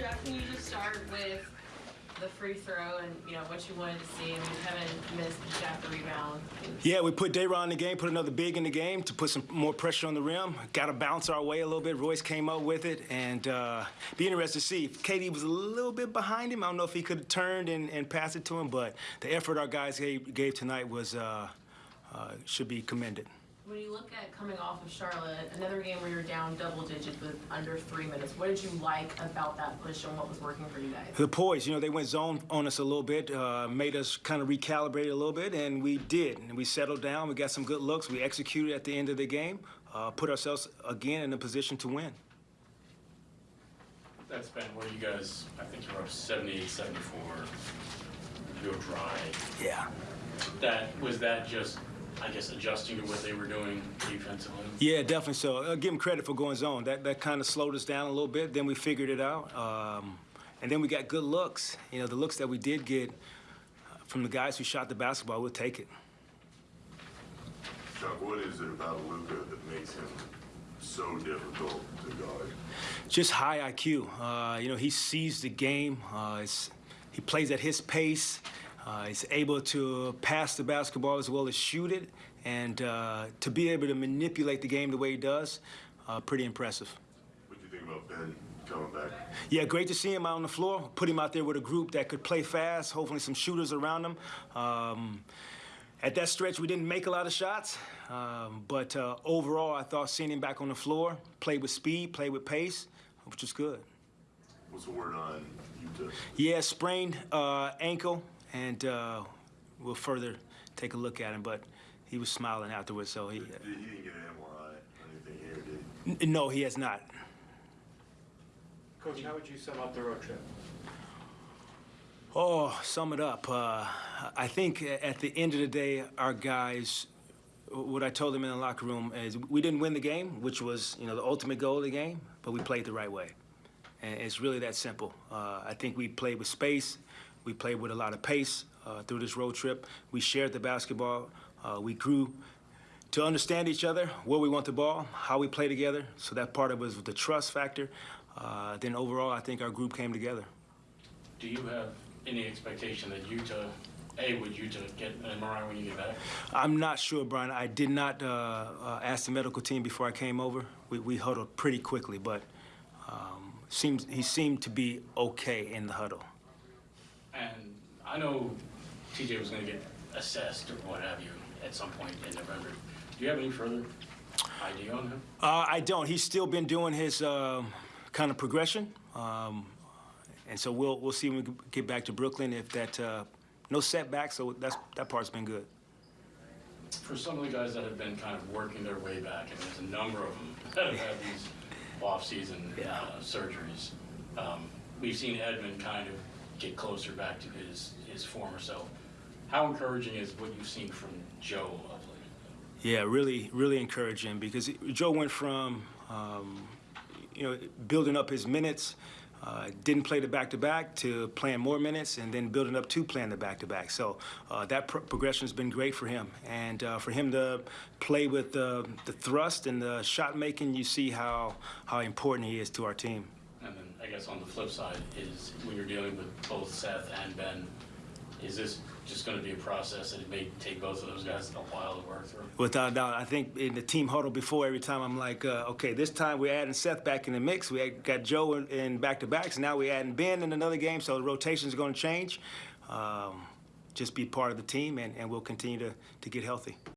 Jacque, can you just start with the free throw and, you know, what you wanted to see? Mean, Kevin missed, got the rebound. Yeah, we put Day'Ron in the game, put another big in the game to put some more pressure on the rim. Got to bounce our way a little bit. Royce came up with it, and uh, be interested to see if KD was a little bit behind him. I don't know if he could have turned and, and passed it to him, but the effort our guys gave, gave tonight was uh, uh, should be commended. When you look at coming off of Charlotte, another game where you're down double digits with under three minutes, what did you like about that push and what was working for you guys? The poise, you know, they went zone on us a little bit, uh, made us kind of recalibrate a little bit, and we did. And we settled down. We got some good looks. We executed at the end of the game, uh, put ourselves again in a position to win. That's been where you guys, I think you're up 78, 74, you're dry. Yeah. That, was that just, I guess, adjusting to what they were doing defensively? Yeah, definitely so. Uh, give them credit for going zone. That that kind of slowed us down a little bit. Then we figured it out, um, and then we got good looks. You know, the looks that we did get uh, from the guys who shot the basketball, we'll take it. Chuck, what is it about Luka that makes him so difficult to guard? Just high IQ. Uh, you know, he sees the game. Uh, it's, he plays at his pace. Uh, he's able to pass the basketball as well as shoot it, and uh, to be able to manipulate the game the way he does, uh, pretty impressive. What do you think about Ben coming back? Yeah, great to see him out on the floor. Put him out there with a group that could play fast, hopefully some shooters around him. Um, at that stretch, we didn't make a lot of shots, um, but uh, overall, I thought seeing him back on the floor, played with speed, played with pace, which was good. What's the word on Yuta? Yeah, sprained uh, ankle, and uh, we'll further take a look at him, but he was smiling afterwards, so he. Did, he didn't get an MRI or anything here, did he? No, he has not. Coach, how would you sum up the road trip? Oh, sum it up. Uh, I think at the end of the day, our guys, what I told them in the locker room is we didn't win the game, which was you know the ultimate goal of the game, but we played the right way, and it's really that simple. Uh, I think we played with space, we played with a lot of pace uh, through this road trip. We shared the basketball, uh, we grew to understand each other, where we want the ball, how we play together. So that part of it was the trust factor. Uh, then overall, I think our group came together. Do you have any expectation that Yuta, A, would Yuta get an MRI when you get back? I'm not sure, Brian. I did not uh, uh, ask the medical team before I came over. We, we huddled pretty quickly, but um, seems he seemed to be okay in the huddle. And I know TJ was going to get assessed or what have you at some point in November. Do you have any further idea on him? Uh, I don't. He's still been doing his um, kind of progression, um, and so we'll we'll see when we get back to Brooklyn if that uh, no setback. So that's that part's been good. For some of the guys that have been kind of working their way back, and there's a number of them that have had these off-season Yeah. uh, surgeries, um, we've seen Edmund kind of get closer back to his, his former self. How encouraging is what you've seen from Joe of late? Yeah, really, really encouraging because Joe went from, um, you know, building up his minutes, uh, didn't play the back-to-back to playing more minutes, and then building up to playing the back-to-back. So uh, that pro- progression has been great for him, and uh, for him to play with the, the thrust and the shot making, you see how how important he is to our team. Guess on the flip side is when you're dealing with both Seth and Ben, is this just going to be a process that it may take both of those guys a while to work through? Without a doubt, I think in the team huddle before, every time I'm like, uh, okay, this time we're adding Seth back in the mix. We got Joe in, in back-to-backs. Now we're adding Ben in another game, so the rotation's going to change. Um, just be part of the team, and, and we'll continue to, to get healthy.